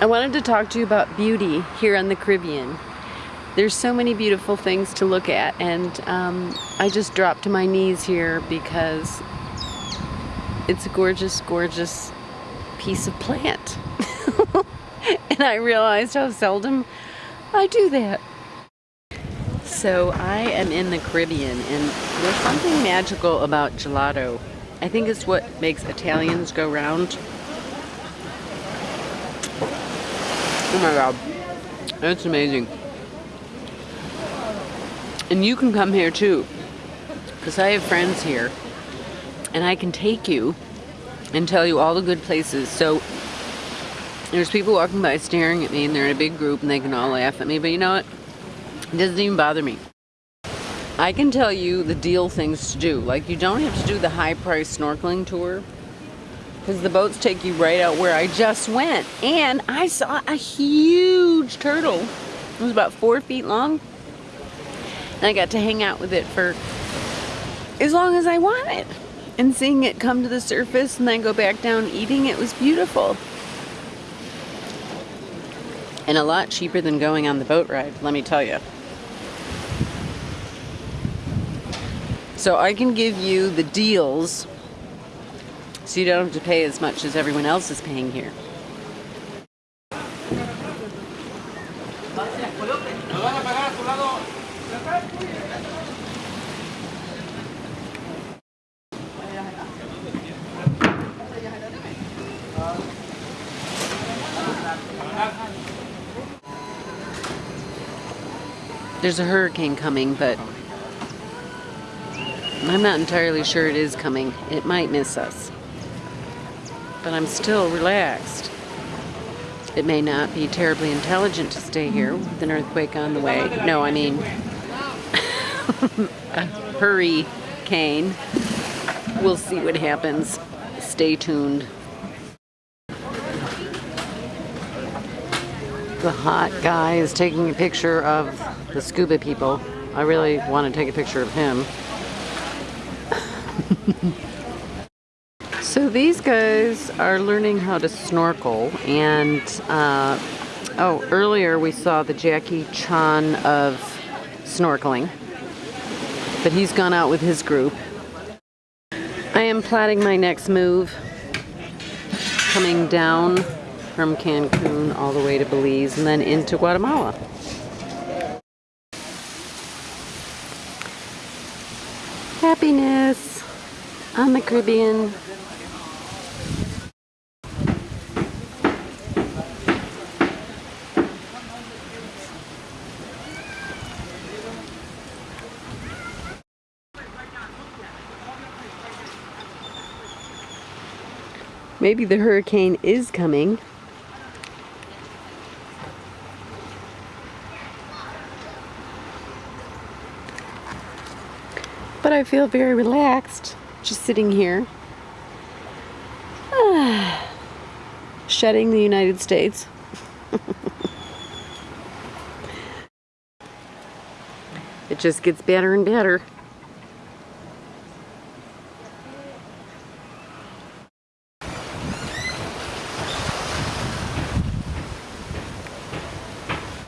I wanted to talk to you about beauty here on the Caribbean. There's so many beautiful things to look at and um, I just dropped to my knees here because it's a gorgeous, gorgeous piece of plant. and I realized how seldom I do that. So I am in the Caribbean and there's something magical about gelato. I think it's what makes Italians go round. Oh my god. That's amazing. And you can come here too. Because I have friends here. And I can take you and tell you all the good places. So there's people walking by staring at me and they're in a big group and they can all laugh at me. But you know what? It doesn't even bother me. I can tell you the deal things to do. Like you don't have to do the high price snorkeling tour because the boats take you right out where I just went. And I saw a huge turtle. It was about four feet long. And I got to hang out with it for as long as I wanted. And seeing it come to the surface and then go back down eating it was beautiful. And a lot cheaper than going on the boat ride, let me tell you. So I can give you the deals so you don't have to pay as much as everyone else is paying here. There's a hurricane coming, but I'm not entirely sure it is coming. It might miss us but I'm still relaxed. It may not be terribly intelligent to stay here with an earthquake on the way. No, I mean, a hurricane. We'll see what happens. Stay tuned. The hot guy is taking a picture of the scuba people. I really want to take a picture of him. So these guys are learning how to snorkel and uh, oh earlier we saw the Jackie Chan of snorkeling but he's gone out with his group. I am plotting my next move coming down from Cancun all the way to Belize and then into Guatemala. Happiness on the Caribbean. Maybe the hurricane is coming. But I feel very relaxed just sitting here. shedding the United States. it just gets better and better.